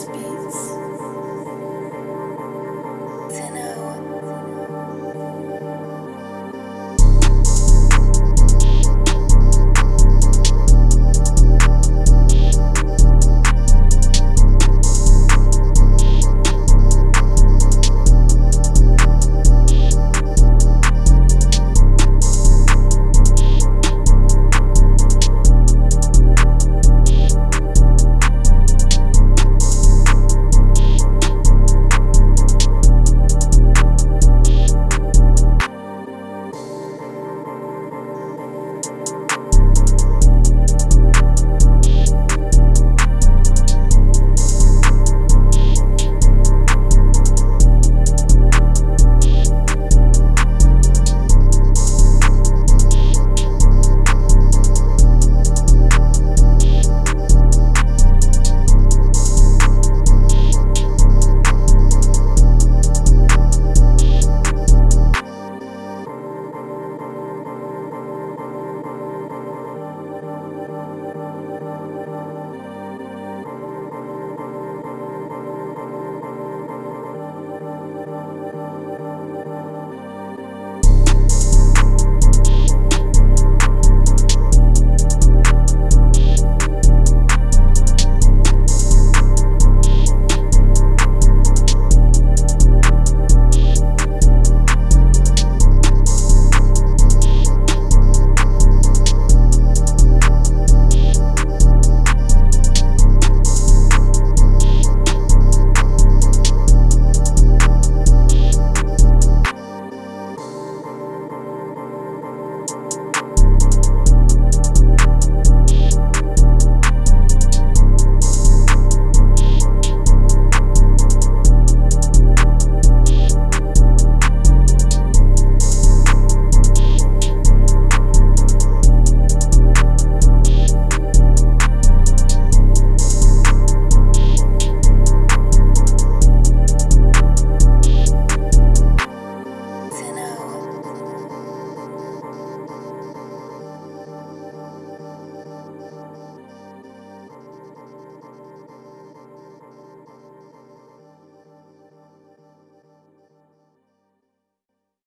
speaks.